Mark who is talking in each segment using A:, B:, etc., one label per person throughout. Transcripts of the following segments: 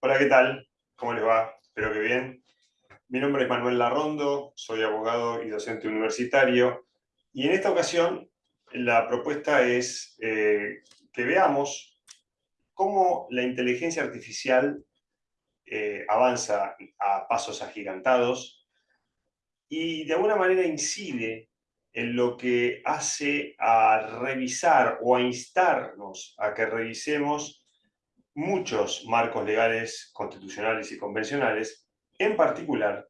A: Hola, ¿qué tal? ¿Cómo les va? Espero que bien. Mi nombre es Manuel Larrondo, soy abogado y docente universitario. Y en esta ocasión la propuesta es eh, que veamos cómo la inteligencia artificial eh, avanza a pasos agigantados y de alguna manera incide en lo que hace a revisar o a instarnos a que revisemos muchos marcos legales constitucionales y convencionales, en particular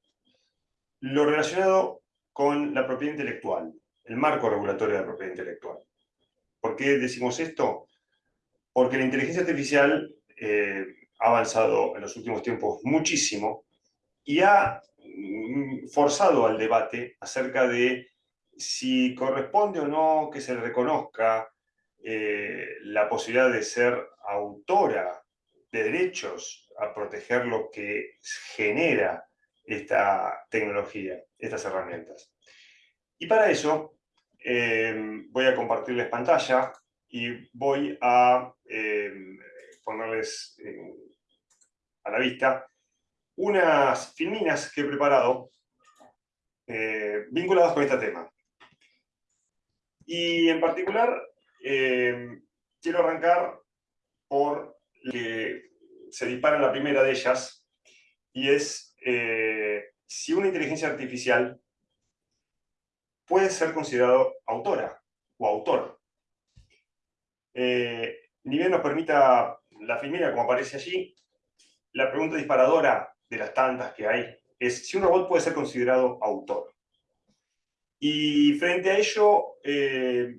A: lo relacionado con la propiedad intelectual, el marco regulatorio de la propiedad intelectual. ¿Por qué decimos esto? Porque la inteligencia artificial eh, ha avanzado en los últimos tiempos muchísimo y ha mm, forzado al debate acerca de si corresponde o no que se reconozca eh, la posibilidad de ser autora de derechos a proteger lo que genera esta tecnología, estas herramientas. Y para eso eh, voy a compartirles pantalla y voy a eh, ponerles a la vista unas filminas que he preparado vinculadas con este tema. Y en particular, eh, quiero arrancar por que se dispara la primera de ellas, y es eh, si una inteligencia artificial puede ser considerado autora o autor. Eh, ni bien nos permita la filmina, como aparece allí, la pregunta disparadora de las tantas que hay es si un robot puede ser considerado autor. Y frente a ello, eh,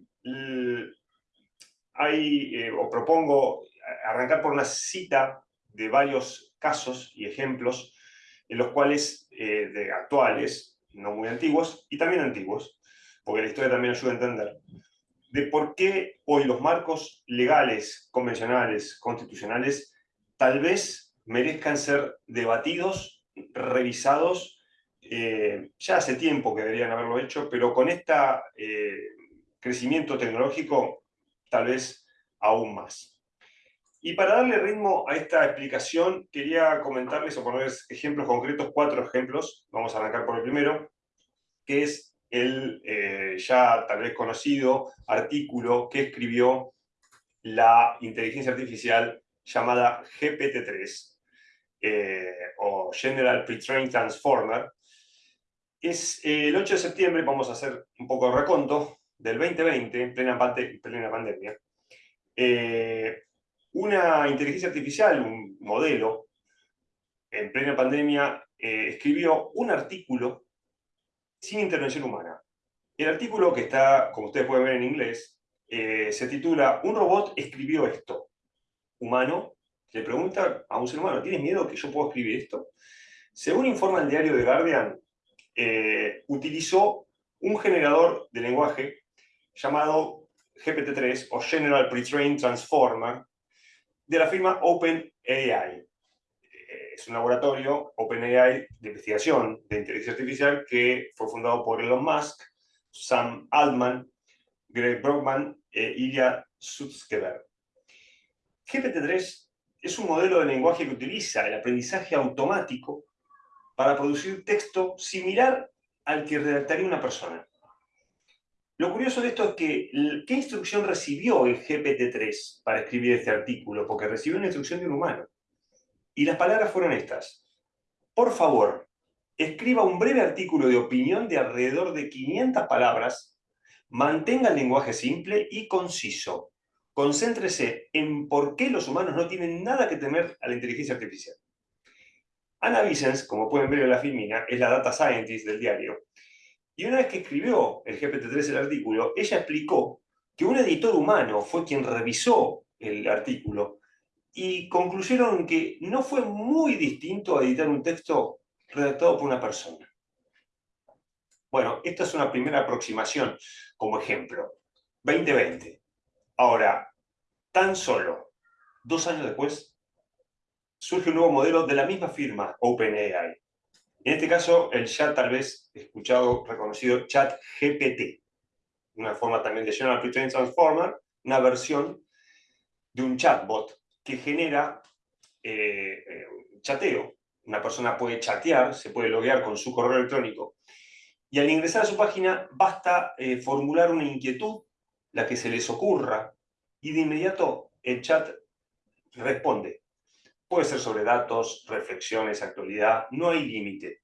A: hay, eh, o propongo arrancar por una cita de varios casos y ejemplos en los cuales, eh, de actuales, no muy antiguos, y también antiguos, porque la historia también ayuda a entender, de por qué hoy los marcos legales, convencionales, constitucionales, tal vez merezcan ser debatidos, revisados eh, ya hace tiempo que deberían haberlo hecho, pero con este crecimiento tecnológico tal vez aún más. Y para darle ritmo a esta explicación, quería comentarles o ponerles ejemplos concretos, cuatro ejemplos. Vamos a arrancar por el primero, que es el eh, ya tal vez conocido artículo que escribió la inteligencia artificial llamada GPT-3, o General Pre-trained Transformer, es eh, el 8 de septiembre, vamos a hacer un poco de reconto, del 2020, en plena, plena pandemia, eh, una inteligencia artificial, un modelo, en plena pandemia, eh, escribió un artículo sin intervención humana. El artículo, que está, como ustedes pueden ver en inglés, se titula Un robot escribió esto. Humano le pregunta a un ser humano, ¿tienes miedo que yo pueda escribir esto? Según informa el diario The Guardian, eh, utilizó un generador de lenguaje llamado GPT-3 o General Pre-trained Transformer de la firma OpenAI. Eh, es un laboratorio, OpenAI, de investigación de inteligencia artificial que fue fundado por Elon Musk, Sam Altman, Greg Brockman e Ilya Sutskever. GPT-3 es un modelo de lenguaje que utiliza el aprendizaje automático para producir texto similar al que redactaría una persona. Lo curioso de esto es que, ¿qué instrucción recibió el GPT-3 para escribir este artículo? Porque recibió una instrucción de un humano. Y las palabras fueron estas. Por favor, escriba un breve artículo de opinión de alrededor de 500 palabras, mantenga el lenguaje simple y conciso. Concéntrese en por qué los humanos no tienen nada que temer a la inteligencia artificial. Ana Vicens, como pueden ver en la filmina, es la data scientist del diario. Y una vez que escribió el GPT-3 el artículo, ella explicó que un editor humano fue quien revisó el artículo y concluyeron que no fue muy distinto a editar un texto redactado por una persona. Bueno, esta es una primera aproximación como ejemplo. 2020. Ahora, tan solo dos años después, surge un nuevo modelo de la misma firma, OpenAI. En este caso, el chat tal vez escuchado, reconocido chat GPT, una forma también de General Pre-trained Transformer, una versión de un chatbot que genera eh, eh, chateo. Una persona puede chatear, se puede loguear con su correo electrónico, y al ingresar a su página basta formular una inquietud, la que se les ocurra, y de inmediato el chat responde. Puede ser sobre datos, reflexiones, actualidad, no hay límite.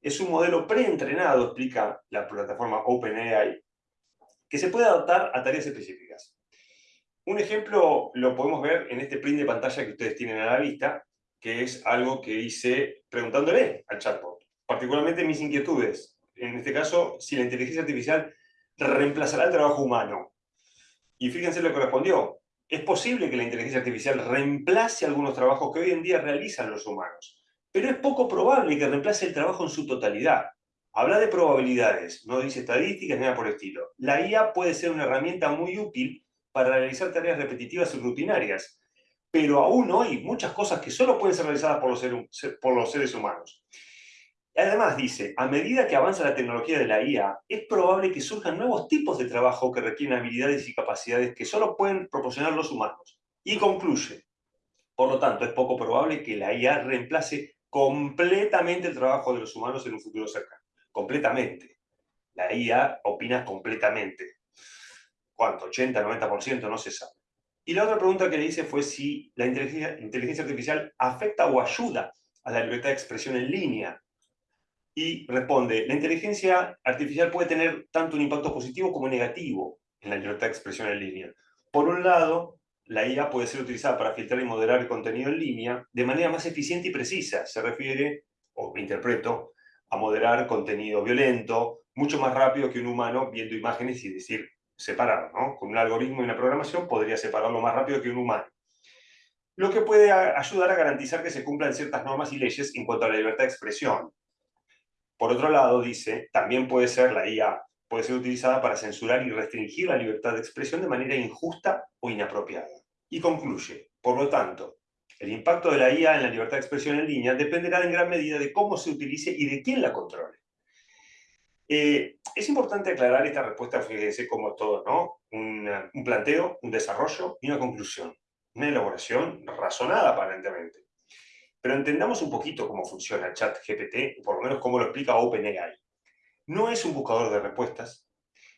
A: Es un modelo preentrenado, explica la plataforma OpenAI, que se puede adaptar a tareas específicas. Un ejemplo lo podemos ver en este print de pantalla que ustedes tienen a la vista, que es algo que hice preguntándole al chatbot, particularmente mis inquietudes. En este caso, si la inteligencia artificial reemplazará el trabajo humano. Y fíjense lo que respondió. Es posible que la inteligencia artificial reemplace algunos trabajos que hoy en día realizan los humanos, pero es poco probable que reemplace el trabajo en su totalidad. Habla de probabilidades, no dice estadísticas ni nada por el estilo. La IA puede ser una herramienta muy útil para realizar tareas repetitivas y rutinarias. Pero aún hoy, muchas cosas que solo pueden ser realizadas por los, por los seres humanos. Además dice, a medida que avanza la tecnología de la IA, es probable que surjan nuevos tipos de trabajo que requieren habilidades y capacidades que solo pueden proporcionar los humanos. Y concluye, por lo tanto, es poco probable que la IA reemplace completamente el trabajo de los humanos en un futuro cercano. Completamente. La IA opina completamente. ¿cuánto? 80, 90%, no se sabe. Y la otra pregunta que le hice fue si la inteligencia, artificial afecta o ayuda a la libertad de expresión en línea. Y responde, la inteligencia artificial puede tener tanto un impacto positivo como negativo en la libertad de expresión en línea. Por un lado, la IA puede ser utilizada para filtrar y moderar el contenido en línea de manera más eficiente y precisa. Se refiere, o interpreto, a moderar contenido violento, mucho más rápido que un humano viendo imágenes y decir, separarlo, ¿no? Con un algoritmo y una programación podría separarlo más rápido que un humano. Lo que puede ayudar a garantizar que se cumplan ciertas normas y leyes en cuanto a la libertad de expresión. Por otro lado, dice, también puede ser la IA, puede ser utilizada para censurar y restringir la libertad de expresión de manera injusta o inapropiada. Y concluye, por lo tanto, el impacto de la IA en la libertad de expresión en línea dependerá en gran medida de cómo se utilice y de quién la controle. Eh, es importante aclarar esta respuesta, fíjense como todo, ¿no? Un, un, planteo, un desarrollo y una conclusión. Una elaboración razonada, aparentemente. Pero entendamos un poquito cómo funciona el chat GPT, por lo menos cómo lo explica OpenAI. No es un buscador de respuestas,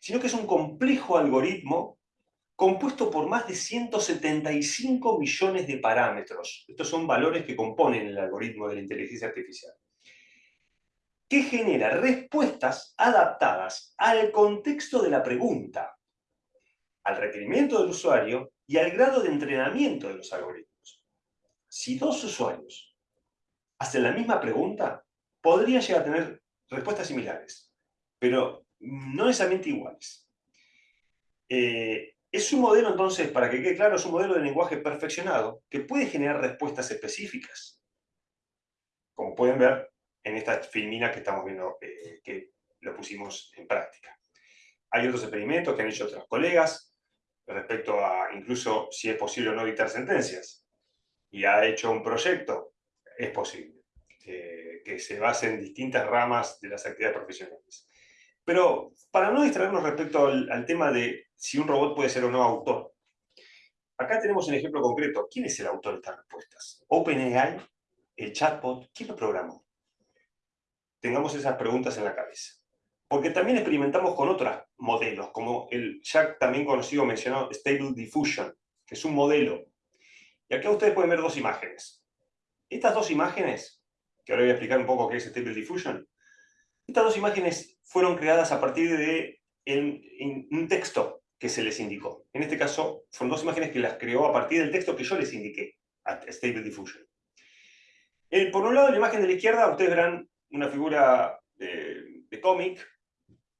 A: sino que es un complejo algoritmo compuesto por más de 175 millones de parámetros. Estos son valores que componen el algoritmo de la inteligencia artificial que genera respuestas adaptadas al contexto de la pregunta, al requerimiento del usuario y al grado de entrenamiento de los algoritmos. Si dos usuarios hacen la misma pregunta, podrían llegar a tener respuestas similares, pero no necesariamente iguales. Eh, es un modelo, entonces, para que quede claro, es un modelo de lenguaje perfeccionado que puede generar respuestas específicas. Como pueden ver, en esta filmina que estamos viendo, eh, que lo pusimos en práctica. Hay otros experimentos que han hecho otros colegas respecto a incluso si es posible o no dictar sentencias. Y ha hecho un proyecto, es posible, eh, que se base en distintas ramas de las actividades profesionales. Pero para no distraernos respecto al, al tema de si un robot puede ser o no autor, acá tenemos un ejemplo concreto. ¿Quién es el autor de estas respuestas? OpenAI, el chatbot, ¿quién lo programó? tengamos esas preguntas en la cabeza. Porque también experimentamos con otros modelos, como el ya también conocido, mencionado Stable Diffusion, que es un modelo. Y acá ustedes pueden ver dos imágenes. Estas dos imágenes, que ahora voy a explicar un poco qué es Stable Diffusion, estas dos imágenes fueron creadas a partir de un texto que se les indicó. En este caso, fueron dos imágenes que las creó a partir del texto que yo les indiqué, a Stable Diffusion. por un lado, la imagen de la izquierda, ustedes verán una figura de, cómic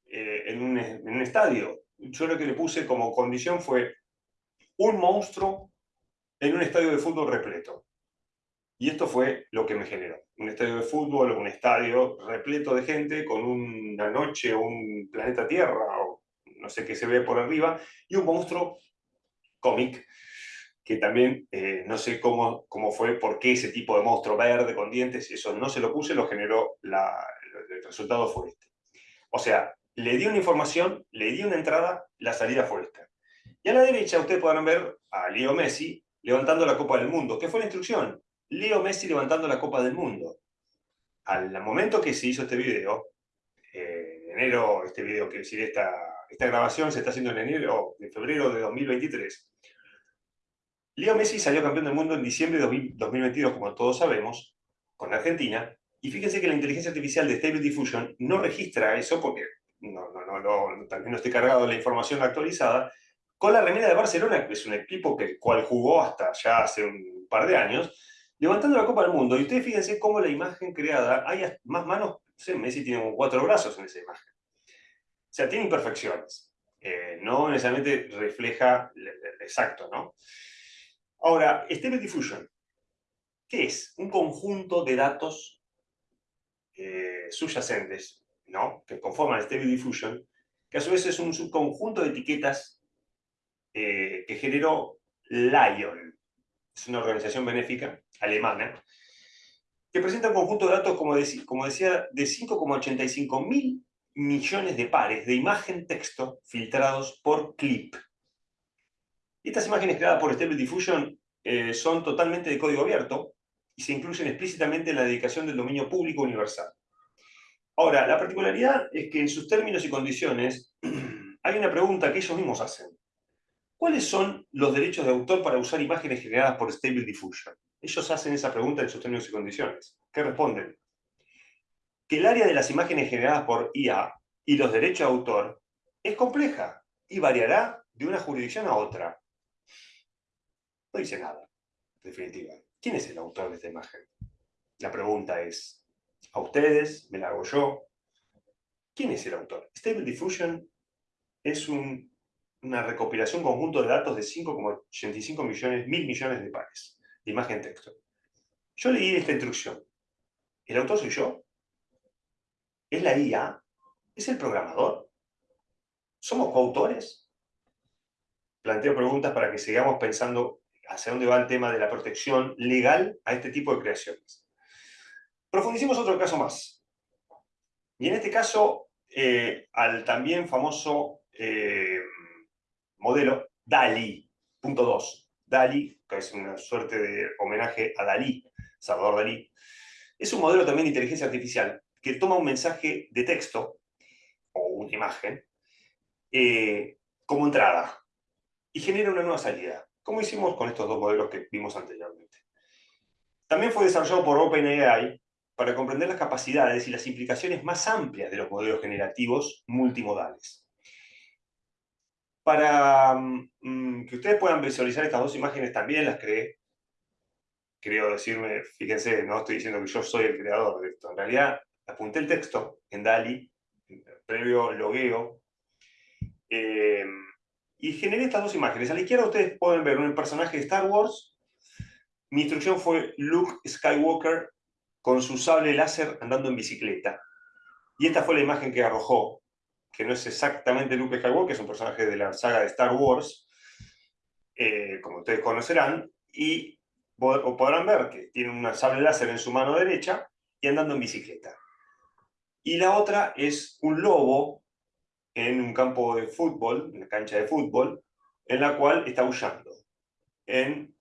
A: eh, en, un, estadio. Yo lo que le puse como condición fue un monstruo en un estadio de fútbol repleto. Y esto fue lo que me generó. Un estadio de fútbol, un estadio repleto de gente con una noche, un planeta Tierra, o no sé qué se ve por arriba, y un monstruo cómic que también eh, no sé cómo, cómo fue, por qué ese tipo de monstruo verde con dientes, eso no se lo puse, lo generó, el resultado fue este. O sea, le di una información, le di una entrada, la salida fue esta. Y a la derecha ustedes podrán ver a Leo Messi levantando la Copa del Mundo. ¿Qué fue la instrucción? Leo Messi levantando la Copa del Mundo. Al momento que se hizo este video, eh, en enero, este video, quiero decir, esta, esta grabación se está haciendo en enero, de febrero de 2023. Leo Messi salió campeón del mundo en diciembre de 2022, como todos sabemos, con Argentina, y fíjense que la inteligencia artificial de Stable Diffusion no registra eso porque no, no, no, también no estoy cargado la información actualizada, con la remera de Barcelona, que es un equipo que cual jugó hasta ya hace un par de años, levantando la Copa del Mundo. Y ustedes fíjense cómo la imagen creada, hay más manos, no Messi tiene como cuatro brazos en esa imagen. O sea, tiene imperfecciones. Eh, no necesariamente refleja exacto, ¿no? Ahora, Stable Diffusion, ¿qué es? Un conjunto de datos eh, subyacentes, ¿no? Que conforman Stable Diffusion, que a su vez es un subconjunto de etiquetas eh, que generó Lion. Es una organización benéfica alemana que presenta un conjunto de datos, como, como decía, de 5,85 mil millones de pares de imagen-texto filtrados por clip. Estas imágenes creadas por Stable Diffusion eh, son totalmente de código abierto y se incluyen explícitamente en la dedicación del dominio público universal. Ahora, la particularidad es que en sus términos y condiciones hay una pregunta que ellos mismos hacen. ¿Cuáles son los derechos de autor para usar imágenes generadas por Stable Diffusion? Ellos hacen esa pregunta en sus términos y condiciones. ¿Qué responden? Que el área de las imágenes generadas por IA y los derechos de autor es compleja y variará de una jurisdicción a otra. No dice nada, en definitiva. ¿Quién es el autor de esta imagen? La pregunta es, ¿a ustedes? ¿Me la hago yo? ¿Quién es el autor? Stable Diffusion es un una recopilación conjunto de datos de 5,85 millones, mil millones de pares de imagen-texto. Yo leí esta instrucción. ¿El autor soy yo? ¿Es la IA? ¿Es el programador? ¿Somos coautores? Planteo preguntas para que sigamos pensando hacia dónde va el tema de la protección legal a este tipo de creaciones. Profundicemos otro caso más. Y en este caso, eh, al también famoso eh, modelo DALI, punto 2. DALI, es una suerte de homenaje a Dalí, Salvador Dalí, es un modelo también de inteligencia artificial que toma un mensaje de texto o una imagen eh, como entrada y genera una nueva salida, como hicimos con estos dos modelos que vimos anteriormente. También fue desarrollado por OpenAI para comprender las capacidades y las implicaciones más amplias de los modelos generativos multimodales. Para mm, que ustedes puedan visualizar estas dos imágenes también las creé. Creo decirme, fíjense, no estoy diciendo que yo soy el creador de esto. En realidad, apunté el texto en DALI, previo logueo, eh, y generé estas dos imágenes. A la izquierda ustedes pueden ver un personaje de Star Wars. Mi instrucción fue Luke Skywalker con su sable láser andando en bicicleta. Y esta fue la imagen que arrojó que no es exactamente Luke Skywalker, es un personaje de la saga de Star Wars, eh, como ustedes conocerán, y podrán ver que tiene una sable láser en su mano derecha y andando en bicicleta. Y la otra es un lobo en un campo de fútbol, en una cancha de fútbol, en la cual está huyendo, en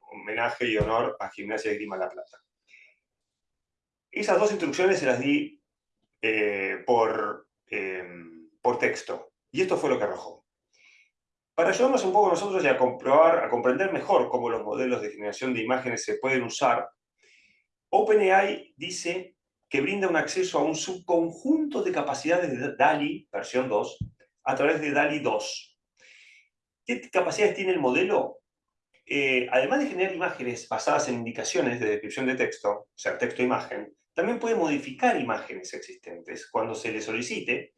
A: homenaje y honor a Gimnasia de Grima La Plata. Esas dos instrucciones se las di eh, por Em, por texto. Y esto fue lo que arrojó. Para ayudarnos un poco nosotros a comprobar, a comprender mejor cómo los modelos de generación de imágenes se pueden usar, OpenAI dice que brinda un acceso a un subconjunto de capacidades de DALI, versión 2, a través de DALI 2. ¿Qué capacidades tiene el modelo? Eh, además de generar imágenes basadas en indicaciones de descripción de texto, o sea, texto-imagen, también puede modificar imágenes existentes cuando se le solicite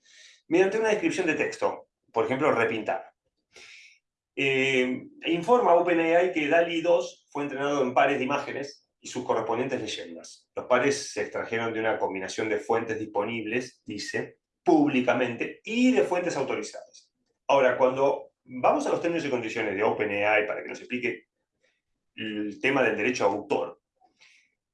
A: mediante una descripción de texto, por ejemplo, repintar. Eh, informa OpenAI que DALI 2 fue entrenado en pares de imágenes y sus correspondientes leyendas. Los pares se extrajeron de una combinación de fuentes disponibles, dice, públicamente, y de fuentes autorizadas. Ahora, cuando vamos a los términos y condiciones de OpenAI para que nos explique el tema del derecho a autor,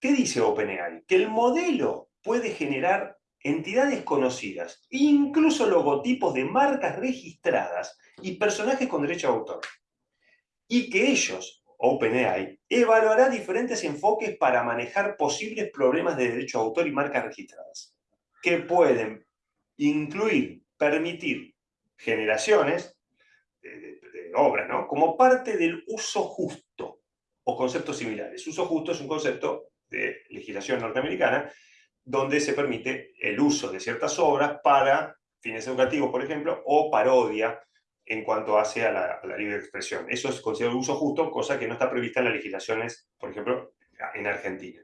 A: ¿Qué dice OpenAI? Que el modelo puede generar entidades conocidas, incluso logotipos de marcas registradas y personajes con derecho a autor. Y que ellos OpenAI, evaluará diferentes enfoques para manejar posibles problemas de derecho de autor y marcas registradas, que pueden incluir, permitir generaciones de, obras, ¿no? Como parte del uso justo, o conceptos similares. Uso justo es un concepto de legislación norteamericana donde se permite el uso de ciertas obras para fines educativos, por ejemplo, o parodia en cuanto hace a la, libre expresión. Eso es considerado uso justo, cosa que no está prevista en las legislaciones, por ejemplo, en Argentina.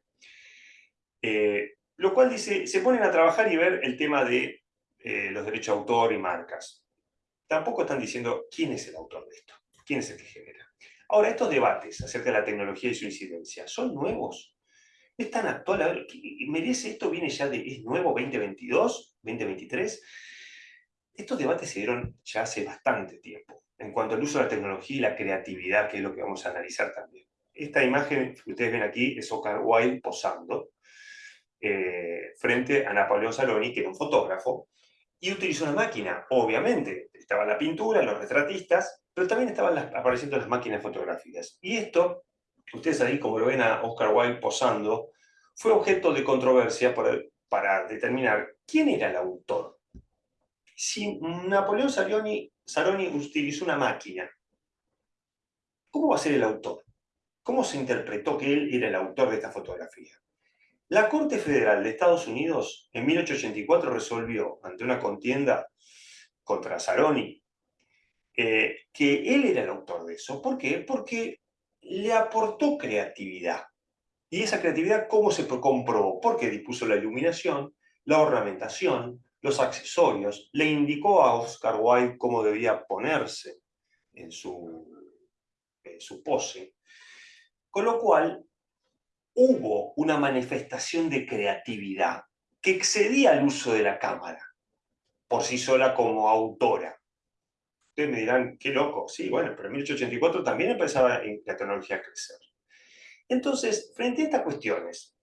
A: Eh, lo cual dice, se ponen a trabajar y ver el tema de eh, los derechos de autor y marcas. Tampoco están diciendo quién es el autor de esto, quién es el que genera. Ahora, estos debates acerca de la tecnología y su incidencia, ¿son nuevos? ¿Es tan actual? A ver, ¿merece esto? ¿Viene ya de, es nuevo 2022, 2023? Estos debates se dieron ya hace bastante tiempo, en cuanto al uso de la tecnología y la creatividad, que es lo que vamos a analizar también. Esta imagen que ustedes ven aquí es Oscar Wilde posando eh, frente a Napoleón Saloni, que era un fotógrafo, y utilizó una máquina, obviamente. Estaba la pintura, los retratistas, pero también estaban apareciendo las máquinas fotográficas. Y esto, ustedes ahí como lo ven a Oscar Wilde posando, fue objeto de controversia para determinar quién era el autor si Napoleón Saroni, utilizó una máquina, ¿cómo va a ser el autor? ¿Cómo se interpretó que él era el autor de esta fotografía? La Corte Federal de Estados Unidos en 1884 resolvió, ante una contienda contra Saroni, eh, que él era el autor de eso. ¿Por qué? Porque le aportó creatividad. ¿Y esa creatividad cómo se comprobó? Porque dispuso la iluminación, la ornamentación, los accesorios, le indicó a Oscar Wilde cómo debía ponerse en su, su pose, con lo cual hubo una manifestación de creatividad que excedía el uso de la cámara, por sí sola como autora. Ustedes me dirán, qué loco, sí, bueno, pero en 1884 también empezaba la tecnología a crecer. Entonces, frente a estas cuestiones,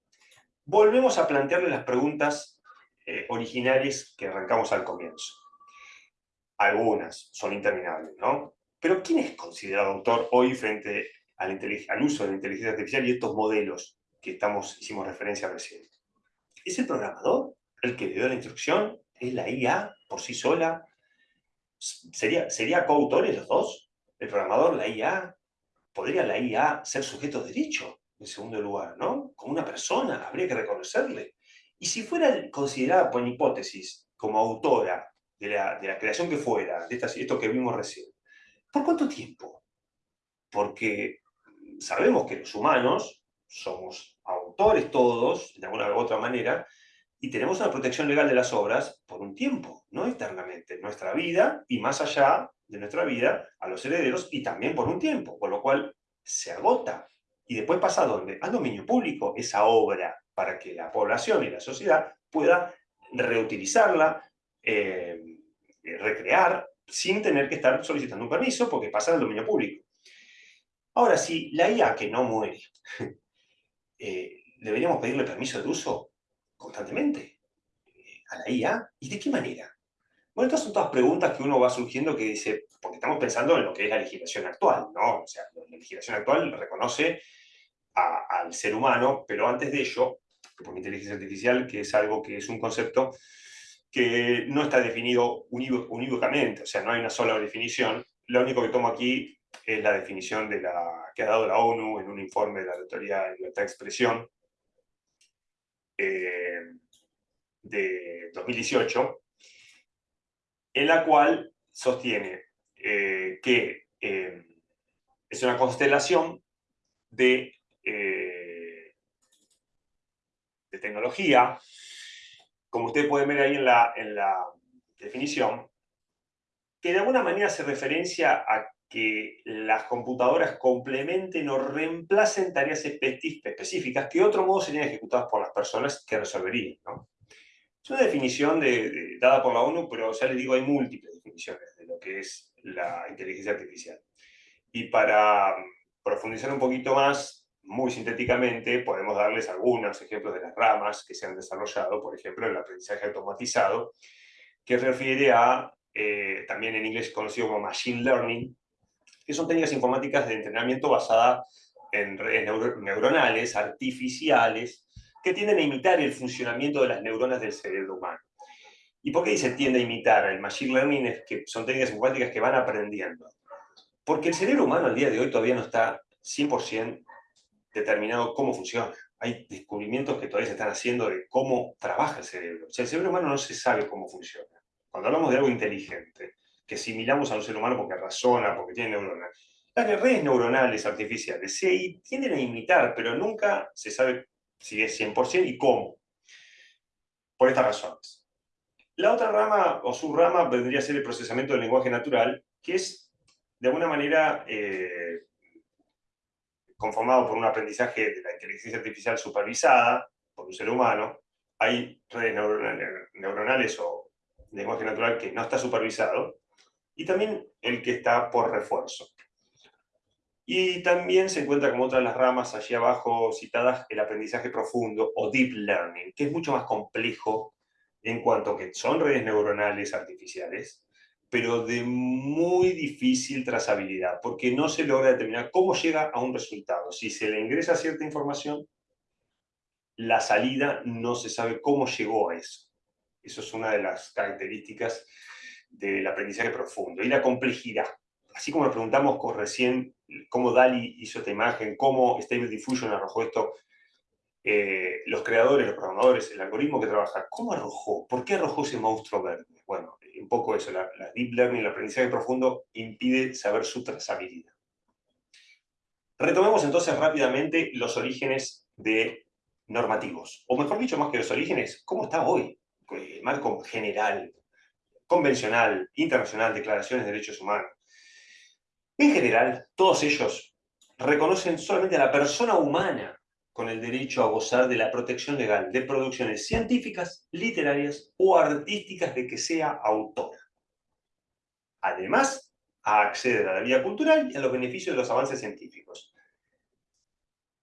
A: volvemos a plantearle las preguntas eh, originales que arrancamos al comienzo. Algunas son interminables, ¿no? Pero ¿quién es considerado autor hoy frente al, uso de la inteligencia artificial y estos modelos que estamos, hicimos referencia recién? ¿Es el programador el que le dio la instrucción? ¿Es la IA por sí sola? ¿Sería, ¿Sería coautores los dos? ¿El programador, la IA? ¿Podría la IA ser sujeto de derecho? En segundo lugar, ¿no? Como una persona, habría que reconocerle. Y si fuera considerada por hipótesis como autora de la, creación que fuera, de esto que vimos recién, ¿por cuánto tiempo? Porque sabemos que los humanos somos autores todos, de alguna u otra manera, y tenemos una protección legal de las obras por un tiempo, no eternamente, nuestra vida y más allá de nuestra vida a los herederos y también por un tiempo, con lo cual se agota. Y después pasa a dónde? Al dominio público, esa obra para que la población y la sociedad pueda reutilizarla, eh, recrear, sin tener que estar solicitando un permiso porque pasa al dominio público. Ahora, si la IA que no muere, eh, deberíamos pedirle permiso de uso constantemente eh, a la IA, ¿y de qué manera? Bueno, estas son todas preguntas que uno va surgiendo que dice, porque estamos pensando en lo que es la legislación actual, ¿no? O sea, la legislación actual reconoce al ser humano, pero antes de ello, por inteligencia artificial, que es algo que es un concepto que no está definido unívocamente, o sea, no hay una sola definición. Lo único que tomo aquí es la definición de la, que ha dado la ONU en un informe de la Autoridad de Libertad de Expresión eh, de 2018, en la cual sostiene eh, que eh, es una constelación de de tecnología, como ustedes pueden ver ahí en la, en la definición, que de alguna manera se referencia a que las computadoras complementen o reemplacen tareas específicas que de otro modo serían ejecutadas por las personas que resolverían. ¿no? Es una definición de, dada por la ONU, pero ya les digo, hay múltiples definiciones de lo que es la inteligencia artificial. Y para profundizar un poquito más, muy sintéticamente, podemos darles algunos ejemplos de las ramas que se han desarrollado, por ejemplo, el aprendizaje automatizado, que refiere a, eh, también en inglés conocido como Machine Learning, que son técnicas informáticas de entrenamiento basadas en redes neuronales, artificiales, que tienden a imitar el funcionamiento de las neuronas del cerebro humano. ¿Y por qué dice tiende a imitar? El machine learning es que son técnicas informáticas que van aprendiendo. Porque el cerebro humano al día de hoy todavía no está 100% determinado cómo funciona. Hay descubrimientos que todavía se están haciendo de cómo trabaja el cerebro. O sea, el cerebro humano no se sabe cómo funciona. Cuando hablamos de algo inteligente, que asimilamos a un ser humano porque razona, porque tiene neuronas, las redes neuronales artificiales se tienden a imitar, pero nunca se sabe si es 100% y cómo. Por estas razones. La otra rama o subrama vendría a ser el procesamiento del lenguaje natural, que es de alguna manera eh, conformado por un aprendizaje de la inteligencia artificial supervisada por un ser humano. Hay redes neuronales o lenguaje natural que no está supervisado, y también el que está por refuerzo. Y también se encuentra como otra de las ramas allí abajo citadas el aprendizaje profundo o deep learning, que es mucho más complejo en cuanto que son redes neuronales artificiales, pero de muy difícil trazabilidad, porque no se logra determinar cómo llega a un resultado. Si se le ingresa cierta información, la salida no se sabe cómo llegó a eso. Eso es una de las características del aprendizaje profundo. Y la complejidad. Así como nos preguntamos recién cómo DALI hizo esta imagen, cómo Stable Diffusion arrojó esto, eh, los creadores, los programadores, el algoritmo que trabaja, ¿cómo arrojó? ¿Por qué arrojó ese monstruo verde? Bueno, un poco eso, la, Deep Learning, el aprendizaje profundo, impide saber su trazabilidad. Retomemos entonces rápidamente los orígenes de normativos, o mejor dicho, más que los orígenes, ¿cómo está hoy? El marco general, convencional, internacional, declaraciones de derechos humanos. En general, todos ellos reconocen solamente a la persona humana con el derecho a gozar de la protección legal de producciones científicas, literarias o artísticas de que sea autora. Además, a acceder a la vida cultural y a los beneficios de los avances científicos.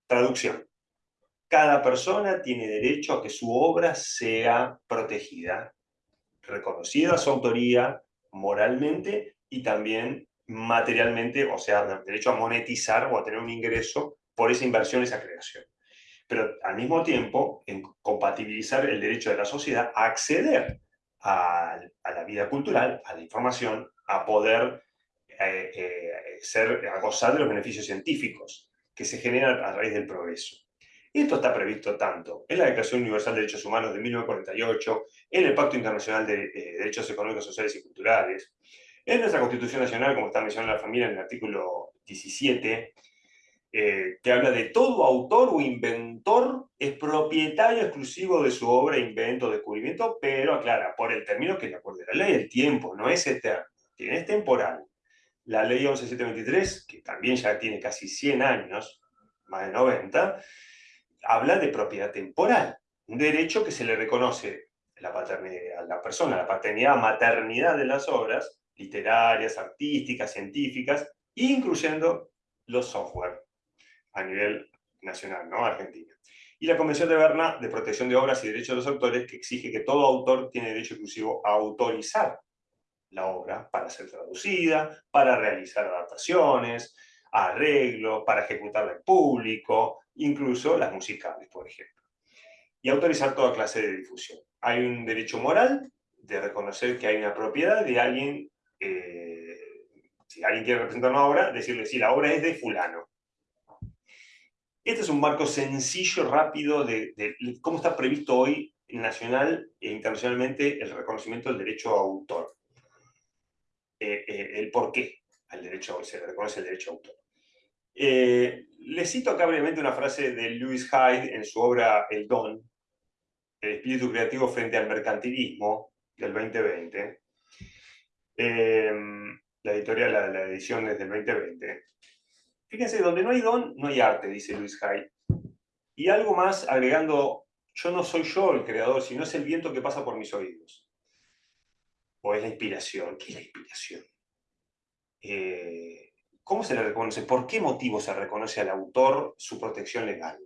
A: Traducción. Cada persona tiene derecho a que su obra sea protegida reconocida su autoría moralmente y también materialmente, o sea, derecho a monetizar o a tener un ingreso por esa inversión, esa creación. Pero al mismo tiempo, en compatibilizar el derecho de la sociedad a acceder a, la vida cultural, a la información, a poder eh, eh, ser, gozar de los beneficios científicos que se generan a raíz del progreso. Esto está previsto tanto en la Declaración Universal de Derechos Humanos de 1948, en el Pacto Internacional de eh, Derechos Económicos, Sociales y Culturales, en nuestra Constitución Nacional, como está mencionando la familia en el artículo 17, eh, que habla de todo autor o inventor es propietario exclusivo de su obra, invento, descubrimiento, pero aclara, por el término que de acuerdo a la ley, el tiempo no es eterno, es temporal. La ley 11723, que también ya tiene casi 100 años, más de 90, habla de propiedad temporal, un derecho que se le reconoce la paternidad, a la persona, la paternidad, maternidad de las obras literarias, artísticas, científicas, incluyendo los software a nivel nacional, ¿no? Argentina. Y la Convención de Berna de Protección de Obras y Derechos de los Autores, que exige que todo autor tiene derecho exclusivo a autorizar la obra para ser traducida, para realizar adaptaciones, arreglos, para ejecutarla en público, incluso las musicales, por ejemplo. Y autorizar toda clase de difusión. Hay un derecho moral de reconocer que hay una propiedad de alguien, eh, si alguien quiere representar una obra, decirle si la obra es de fulano. Este es un marco sencillo, rápido, de, cómo está previsto hoy nacional e internacionalmente el reconocimiento del derecho a autor. Eh, eh, el por qué al derecho, se reconoce el derecho a autor. Eh, les cito acá brevemente una frase de Lewis Hyde en su obra El Don, el espíritu creativo frente al mercantilismo del 2020. Em, la editorial, la, edición es del 2020. Fíjense, donde no hay don, no hay arte, dice Lewis Hyde. Y algo más agregando, yo no soy yo el creador, sino es el viento que pasa por mis oídos. O es la inspiración. ¿Qué es la inspiración? Eh, ¿Cómo se le reconoce? ¿Por qué motivo se reconoce al autor su protección legal?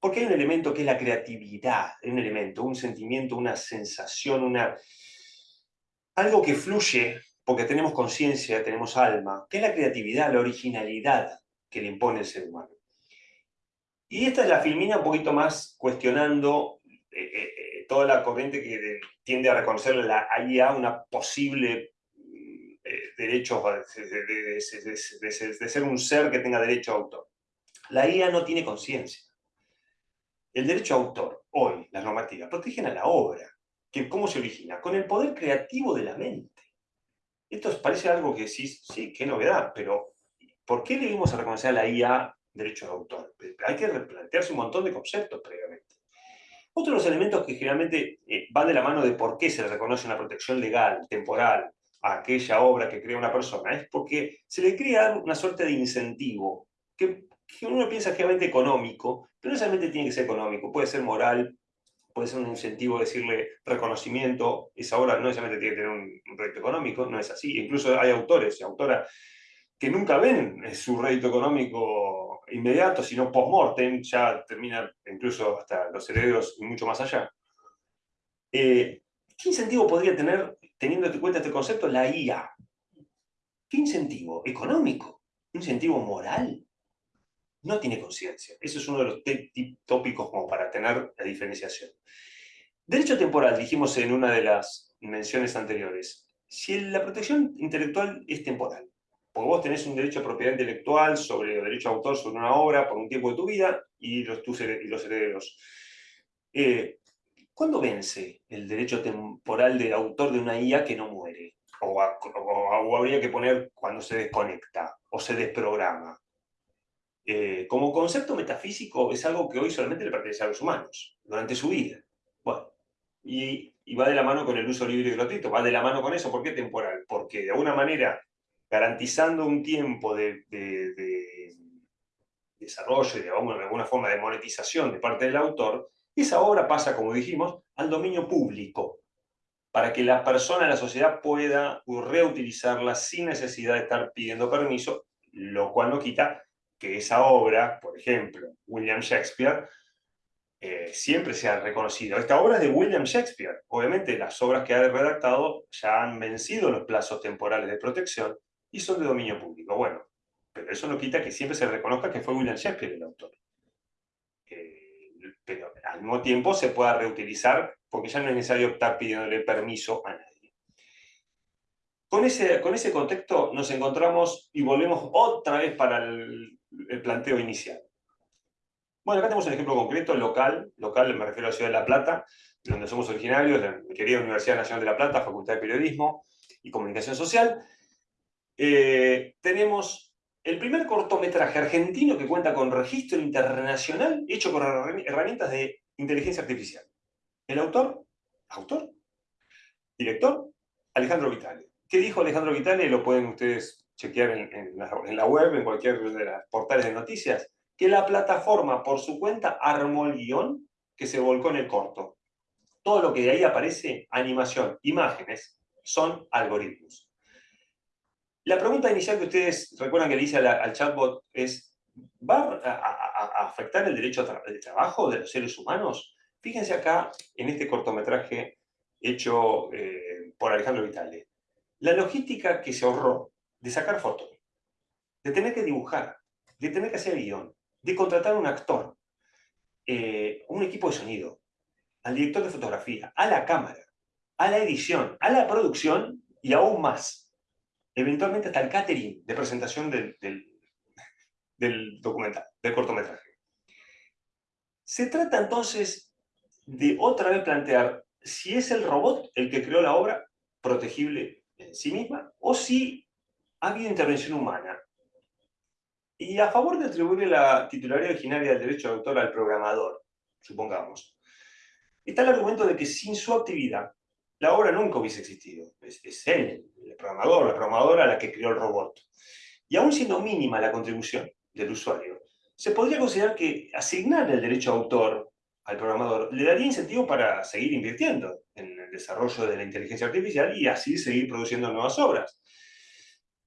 A: Porque hay un elemento que es la creatividad, un elemento, un sentimiento, una sensación, una... algo que fluye porque tenemos conciencia, tenemos alma, que es la creatividad, la originalidad que le impone el ser humano. Y esta es la filmina un poquito más cuestionando eh, eh, eh, toda la corriente que tiende a reconocer la IA una posible derecho de, ser un ser que tenga derecho a autor. La IA no tiene conciencia. El derecho a autor, hoy, las normativas, protegen a la obra. Que, ¿Cómo se origina? Con el poder creativo de la mente. Esto parece algo que sí, sí, qué novedad, pero ¿por qué le a reconocer a la IA derecho de autor? Hay que replantearse un montón de conceptos previamente. Otro de los elementos que generalmente eh, van de la mano de por qué se le reconoce una protección legal, temporal, aquella obra que crea una persona, es porque se le crea una suerte de incentivo, que, que uno piensa generalmente económico, pero no necesariamente tiene que ser económico, puede ser moral, puede ser un incentivo decirle reconocimiento, esa obra no necesariamente tiene que tener un, rédito económico, no es así. Incluso hay autores y autoras que nunca ven su rédito económico inmediato, sino post-mortem, ya termina incluso hasta los herederos y mucho más allá. Eh, ¿Qué incentivo podría tener, teniendo en cuenta este concepto, la IA? ¿Qué incentivo? ¿Económico? ¿Un incentivo moral? no tiene conciencia. Eso es uno de los tópicos como para tener la diferenciación. Derecho temporal, dijimos en una de las menciones anteriores. Si la protección intelectual es temporal, porque vos tenés un derecho a propiedad intelectual sobre el derecho a autor sobre una obra por un tiempo de tu vida y los, tus, y los herederos. Eh, ¿Cuándo vence el derecho temporal de autor de una IA que no muere? O, habría que poner cuando se desconecta o se desprograma. Eh, como concepto metafísico es algo que hoy solamente le pertenece a los humanos, durante su vida. Bueno, y, va de la mano con el uso libre y gratuito, va de la mano con eso. ¿Por qué temporal? Porque de alguna manera, garantizando un tiempo de, desarrollo y de alguna, forma de monetización de parte del autor, esa obra pasa, como dijimos, al dominio público, para que la persona, la sociedad pueda reutilizarla sin necesidad de estar pidiendo permiso, lo cual no quita que esa obra, por ejemplo, William Shakespeare, eh, siempre se ha reconocido. Esta obra es de William Shakespeare. Obviamente las obras que ha redactado ya han vencido los plazos temporales de protección y son de dominio público. Bueno, pero eso no quita que siempre se reconozca que fue William Shakespeare el autor. Pero al mismo tiempo se pueda reutilizar porque ya no es necesario estar pidiéndole permiso a nadie. Con ese, con ese contexto nos encontramos y volvemos otra vez para el, planteo inicial. Bueno, acá tenemos un ejemplo concreto, local, local me refiero a la Ciudad de La Plata, donde somos originarios, de mi querida Universidad Nacional de La Plata, Facultad de Periodismo y Comunicación Social. Eh, tenemos el primer cortometraje argentino que cuenta con registro internacional hecho con herramientas de inteligencia artificial. El autor, autor, director, Alejandro Vitale. ¿Qué dijo Alejandro Vitale? Lo pueden ustedes chequear en, la, web, en cualquier de las portales de noticias, que la plataforma por su cuenta armó el guion que se volcó en el corto. Todo lo que de ahí aparece, animación, imágenes, son algoritmos. La pregunta inicial que ustedes recuerdan que le hice al, chatbot es, ¿va a, afectar el derecho de trabajo de los seres humanos? Fíjense acá en este cortometraje hecho eh, por Alejandro Vitale la logística que se ahorró de sacar fotos, de tener que dibujar, de tener que hacer guion, de contratar un actor, eh, un equipo de sonido, al director de fotografía, a la cámara, a la edición, a la producción y aún más. Eventualmente hasta el catering de presentación del, del documental, del cortometraje. Se trata entonces de otra vez plantear si es el robot el que creó la obra protegible en sí misma o si ha habido intervención humana. Y a favor de atribuirle la titularidad originaria del derecho de autor al programador, supongamos, está el argumento de que sin su actividad la obra nunca hubiese existido. Es, es él, el programador, la programadora la que creó el robot. Y aún siendo mínima la contribución del usuario, se podría considerar que asignar el derecho de autor al programador le daría incentivo para seguir invirtiendo en el desarrollo de la inteligencia artificial y así seguir produciendo nuevas obras.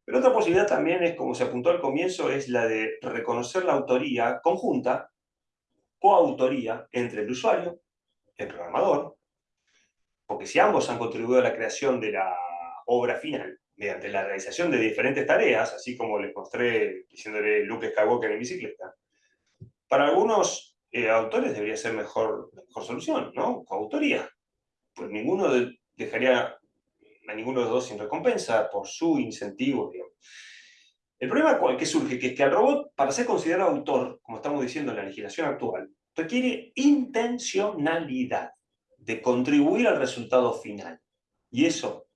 A: Pero otra posibilidad también es, como se apuntó al comienzo, es la de reconocer la autoría conjunta, coautoría, entre el usuario, el programador, porque si ambos han contribuido a la creación de la obra final, mediante la realización de diferentes tareas, así como les mostré diciéndole Luke Skywalker en bicicleta, Para algunos eh, autores debería ser mejor, mejor solución, ¿no? Coautoría. Pues ninguno dejaría a ninguno de los dos sin recompensa por su incentivo. El problema que surge es que al robot, para ser considerado autor, como estamos diciendo en la legislación actual, requiere intencionalidad de contribuir al resultado final. Y eso,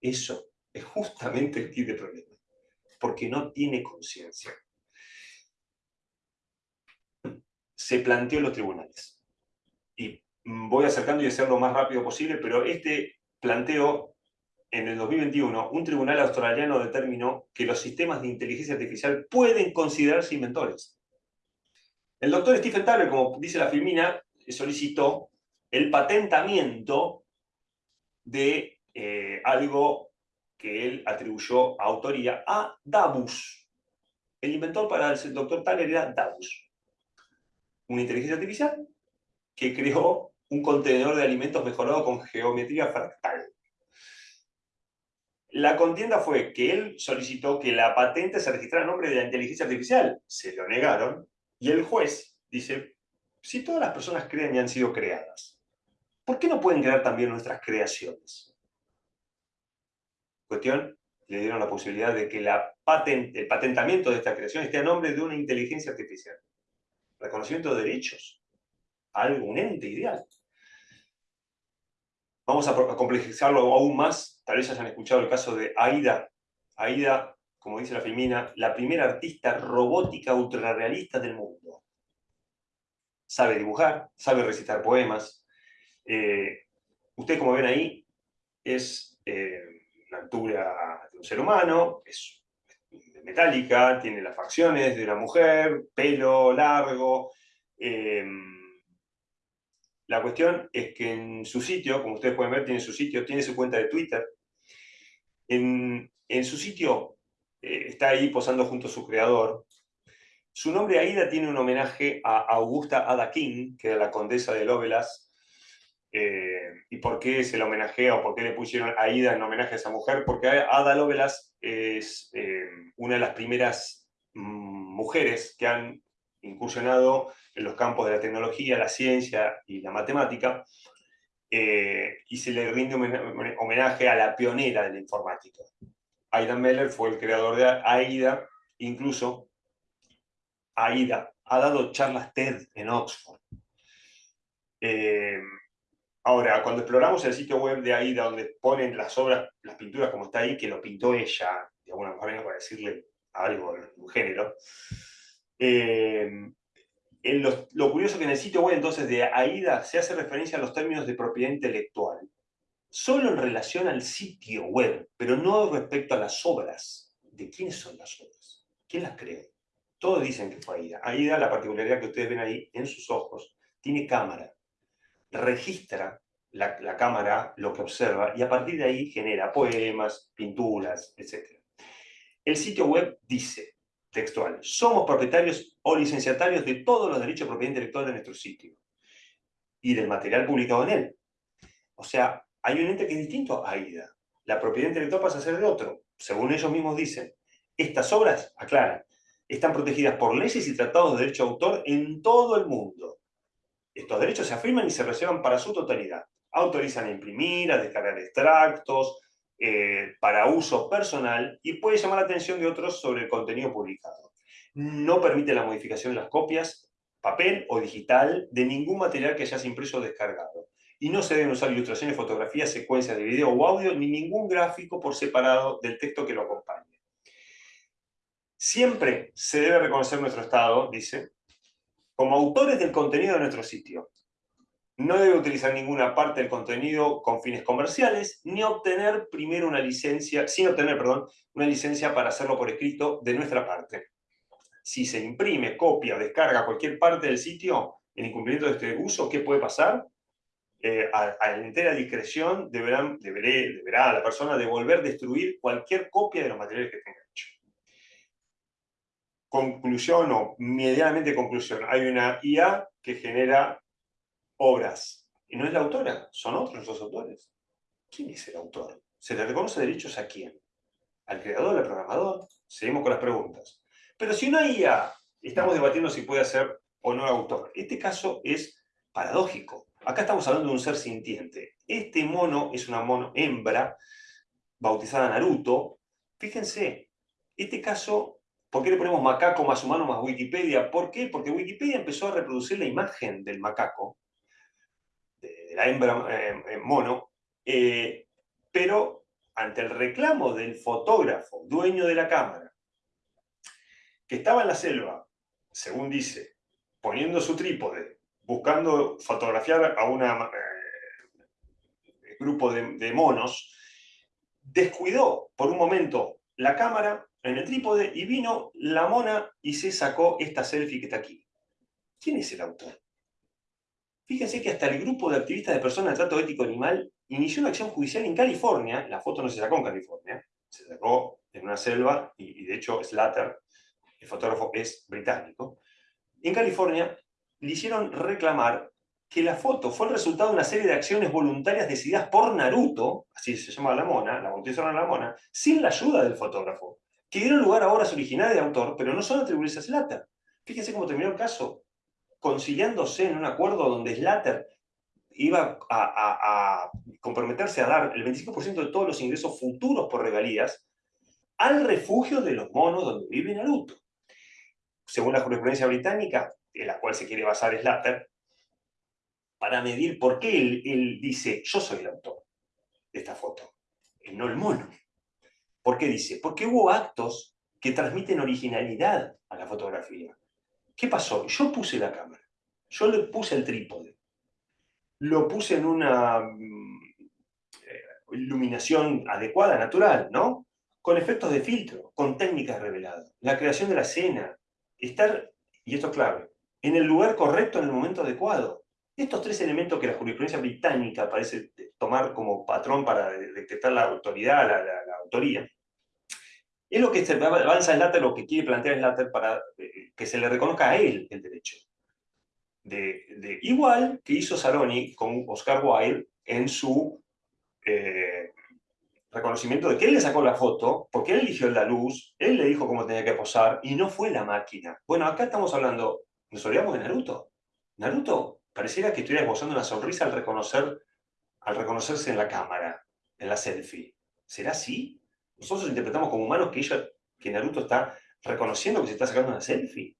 A: eso es justamente el kit de problema, porque no tiene conciencia. Se planteó en los tribunales. Y voy acercando y hacerlo lo más rápido posible, pero este planteo, en el 2021, un tribunal australiano determinó que los sistemas de inteligencia artificial pueden considerarse inventores. El doctor Stephen Tyler, como dice la filmina, solicitó el patentamiento de eh, algo que él atribuyó autoría a Davus. El inventor para el doctor Thaler era Davus. Una inteligencia artificial que creó un contenedor de alimentos mejorado con geometría fractal. La contienda fue que él solicitó que la patente se registrara a nombre de la inteligencia artificial. Se lo negaron. Y el juez dice, si todas las personas creen y han sido creadas, ¿por qué no pueden crear también nuestras creaciones? Cuestión, le dieron la posibilidad de que la el patentamiento de esta creación esté a nombre de una inteligencia artificial. Reconocimiento de derechos. Algo, un ente ideal. Vamos a complejizarlo aún más. Tal vez hayan escuchado el caso de Aida. Aida, como dice la filmina, la primera artista robótica ultrarrealista del mundo. Sabe dibujar, sabe recitar poemas. Eh, ustedes, como ven ahí, es eh, la altura de un ser humano, es metálica, tiene las facciones de una mujer, pelo largo. Em, la cuestión es que en su sitio, como ustedes pueden ver, tiene su sitio, tiene su cuenta de Twitter. En, su sitio eh, está ahí posando junto a su creador. Su nombre Aida tiene un homenaje a Augusta Ada King, que era la condesa de Lovelace, eh, ¿Y por qué se la homenajea o por qué le pusieron Aida en homenaje a esa mujer? Porque Ada Lovelace es eh, una de las primeras mm, mujeres que han incursionado en los campos de la tecnología, la ciencia y la matemática, eh, y se le rinde homenaje a la pionera de la informática. Aida Meller fue el creador de AIDA, incluso AIDA ha dado charlas TED en Oxford. Ahora, cuando exploramos el sitio web de AIDA, donde ponen las obras, las pinturas como está ahí, que lo pintó ella, de alguna manera para decirle algo, un género, eh, lo, curioso es que en el sitio web entonces de AIDA se hace referencia a los términos de propiedad intelectual, solo en relación al sitio web, pero no respecto a las obras. ¿De quiénes son las obras? ¿Quién las creó? Todos dicen que fue AIDA. AIDA, la particularidad que ustedes ven ahí en sus ojos, tiene cámara registra la, cámara lo que observa y a partir de ahí genera poemas, pinturas, etc. El sitio web dice, textual, somos propietarios o licenciatarios de todos los derechos de propiedad intelectual de nuestro sitio y del material publicado en él. O sea, hay un ente que es distinto a AIDA. La propiedad intelectual pasa a ser de otro. Según ellos mismos dicen, estas obras, aclaran, están protegidas por leyes y tratados de derecho de autor en todo el mundo. Estos derechos se afirman y se reservan para su totalidad. Autorizan a imprimir, a descargar extractos, eh, para uso personal y puede llamar la atención de otros sobre el contenido publicado. No permite la modificación de las copias, papel o digital, de ningún material que hayas impreso o descargado. Y no se deben usar ilustraciones, fotografías, secuencias de video o audio, ni ningún gráfico por separado del texto que lo acompañe. Siempre se debe reconocer nuestro estado, dice, como autores del contenido de nuestro sitio. No debe utilizar ninguna parte del contenido con fines comerciales, ni obtener primero una licencia, sin obtener, perdón, una licencia para hacerlo por escrito de nuestra parte. Si se imprime, copia descarga cualquier parte del sitio en incumplimiento de este uso, ¿qué puede pasar? Eh, a, a, entera discreción deberán, deberá la persona devolver, destruir cualquier copia de los materiales que tenga conclusión o medianamente conclusión. Hay una IA que genera obras. Y no es la autora, son otros los autores. ¿Quién es el autor? ¿Se le reconoce derechos a quién? ¿Al creador, al programador? Seguimos con las preguntas. Pero si una IA estamos debatiendo si puede ser o no autor. Este caso es paradójico. Acá estamos hablando de un ser sintiente. Este mono es una mono hembra, bautizada Naruto. Fíjense, este caso, ¿por qué le ponemos macaco más humano más Wikipedia? ¿Por qué? Porque Wikipedia empezó a reproducir la imagen del macaco, de, la hembra eh, mono, eh, pero ante el reclamo del fotógrafo, dueño de la cámara, que estaba en la selva, según dice, poniendo su trípode, buscando fotografiar a un eh, grupo de, monos, descuidó por un momento la cámara en el trípode y vino la mona y se sacó esta selfie que está aquí. ¿Quién es el autor? Fíjense que hasta el grupo de activistas de personas de trato ético animal inició una acción judicial en California, la foto no se sacó en California, se sacó en una selva, y, de hecho Slater, el fotógrafo, es británico. En California le hicieron reclamar que la foto fue el resultado de una serie de acciones voluntarias decididas por Naruto, así se llama la mona, la bautizaron a la mona, sin la ayuda del fotógrafo, que dieron lugar a obras originales de autor, pero no son atribuibles a Slater. Fíjense cómo terminó el caso, conciliándose en un acuerdo donde Slater iba a, comprometerse a dar el 25% de todos los ingresos futuros por regalías al refugio de los monos donde vive Naruto. Según la jurisprudencia británica, en la cual se quiere basar Slater, para medir por qué él, dice, yo soy el autor de esta foto, y no el mono. ¿Por qué dice? Porque hubo actos que transmiten originalidad a la fotografía. ¿Qué pasó? Yo puse la cámara, yo le puse el trípode, lo puse en una mm, eh, iluminación adecuada, natural, ¿no? Con efectos de filtro, con técnicas reveladas, la creación de la escena, estar, y esto es clave, en el lugar correcto en el momento adecuado. Estos tres elementos que la jurisprudencia británica parece tomar como patrón para detectar la autoridad, la, autoría, es lo que avanza Slater, lo que quiere plantear Slater para eh, que se le reconozca a él el derecho de, igual que hizo Saroni con Oscar Wilde en su eh, reconocimiento de que él le sacó la foto, porque él eligió la luz, él le dijo cómo tenía que posar, y no fue la máquina. Bueno, acá estamos hablando, nos olvidamos de Naruto. Naruto pareciera que estuviera esbozando una sonrisa al, reconocer, al reconocerse en la cámara, en la selfie. ¿Será así? Nosotros interpretamos como humanos que, ella, que Naruto está reconociendo que se está sacando una selfie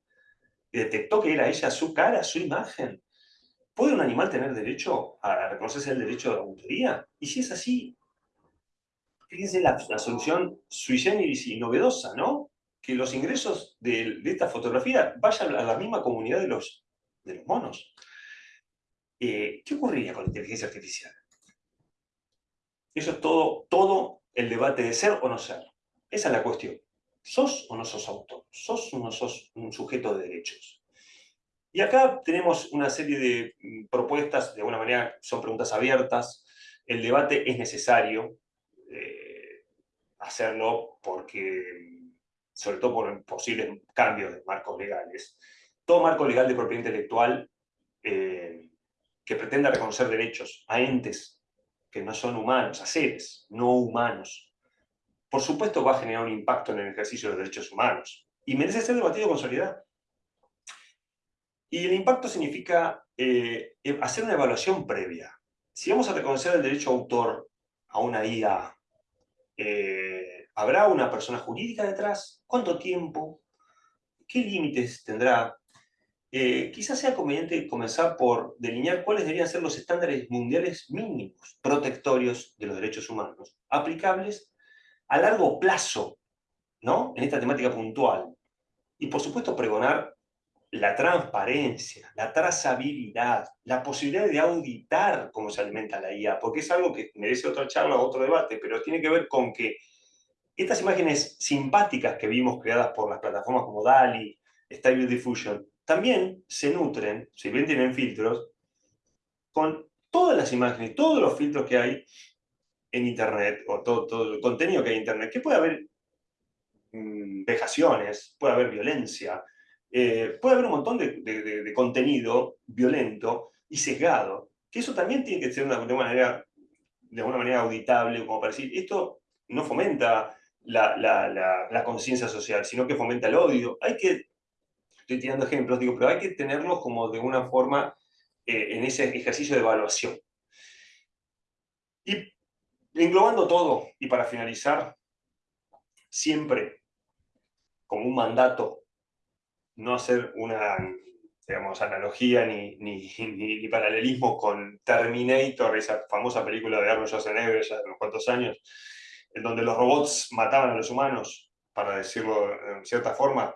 A: detectó que era ella su cara, su imagen. ¿Puede un animal tener derecho a reconocerse el derecho de autoría? Y si es así, fíjense la, la solución sui generis y novedosa, ¿no? Que los ingresos de, esta fotografía vayan a la misma comunidad de los, de los monos. Eh, ¿Qué ocurriría con la inteligencia artificial? Eso es todo, todo el debate de ser o no ser. Esa es la cuestión. ¿Sos o no sos autor? ¿Sos o no sos un sujeto de derechos? Y acá tenemos una serie de mm, propuestas, de alguna manera son preguntas abiertas, el debate es necesario eh, hacerlo porque, sobre todo por posibles cambios de marcos legales, todo marco legal de propiedad intelectual eh, que pretenda reconocer derechos a entes que no son humanos, a seres no humanos, por supuesto va a generar un impacto en el ejercicio de los derechos humanos y merece ser debatido con solidaridad. Y el impacto significa eh, hacer una evaluación previa. Si vamos a reconocer el derecho autor a una IA, eh, ¿habrá una persona jurídica detrás? ¿Cuánto tiempo? ¿Qué límites tendrá? Eh, quizás sea conveniente comenzar por delinear cuáles deberían ser los estándares mundiales mínimos protectorios de los derechos humanos, aplicables a largo plazo, ¿no? En esta temática puntual. Y por supuesto pregonar la transparencia, la trazabilidad, la posibilidad de auditar cómo se alimenta la IA, porque es algo que merece otra charla otro debate, pero tiene que ver con que estas imágenes simpáticas que vimos creadas por las plataformas como DALI, Stable Diffusion, también se nutren, si bien tienen filtros, con todas las imágenes, todos los filtros que hay en Internet, o todo, el contenido que hay en Internet, que puede haber mm, vejaciones, puede haber violencia, eh, puede haber un montón de, contenido violento y sesgado, que eso también tiene que ser una, de, manera, de alguna manera auditable, como para decir, esto no fomenta la, la conciencia social, sino que fomenta el odio. Hay que estoy tirando ejemplos, digo, pero hay que tenerlos como de una forma eh, en ese ejercicio de evaluación. Y englobando todo, y para finalizar, siempre como un mandato, no hacer una digamos, analogía ni, ni, ni, paralelismo con Terminator, esa famosa película de Arnold Schwarzenegger ya de unos cuantos años, en donde los robots mataban a los humanos, para decirlo en cierta forma,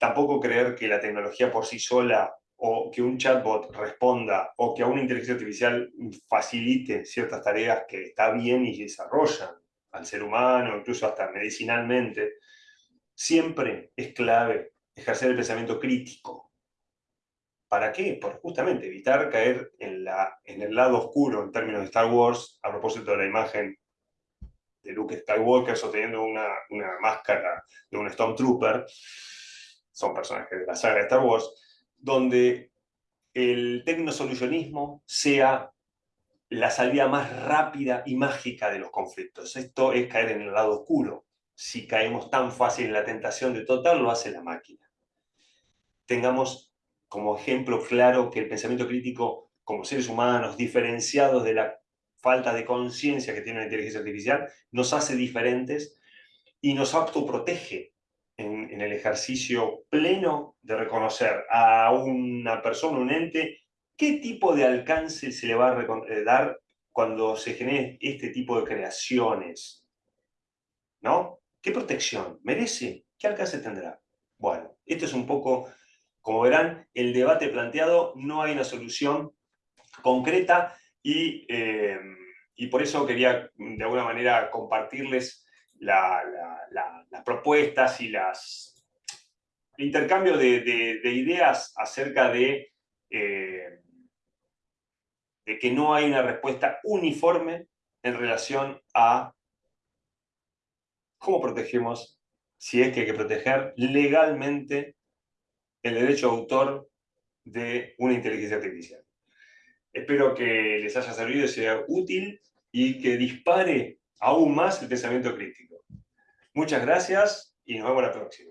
A: tampoco creer que la tecnología por sí sola o que un chatbot responda o que a una inteligencia artificial facilite ciertas tareas que está bien y desarrollan al ser humano, incluso hasta medicinalmente, siempre es clave ejercer el pensamiento crítico. ¿Para qué? Por justamente evitar caer en, la, en el lado oscuro en términos de Star Wars, a propósito de la imagen de Luke Skywalker sosteniendo una, una máscara de un Stormtrooper, son personajes de la saga de Star Wars, donde el tecnosolucionismo sea la salida más rápida y mágica de los conflictos. Esto es caer en el lado oscuro. Si caemos tan fácil en la tentación de total, lo hace la máquina. Tengamos como ejemplo claro que el pensamiento crítico como seres humanos, diferenciados de la falta de conciencia que tiene la inteligencia artificial, nos hace diferentes y nos autoprotege en, el ejercicio pleno de reconocer a una persona, un ente, qué tipo de alcance se le va a eh, dar cuando se genere este tipo de creaciones. ¿No? ¿Qué protección merece? ¿Qué alcance tendrá? Bueno, esto es un poco, como verán, el debate planteado, no hay una solución concreta y, eh, y por eso quería de alguna manera compartirles las propuestas y las, el intercambio de, ideas acerca de, eh, de que no hay una respuesta uniforme en relación a cómo protegemos, si es que hay que proteger legalmente el derecho de autor de una inteligencia artificial. Espero que les haya servido y sea útil y que dispare aún más el pensamiento crítico. Muchas gracias y nos vemos la próxima.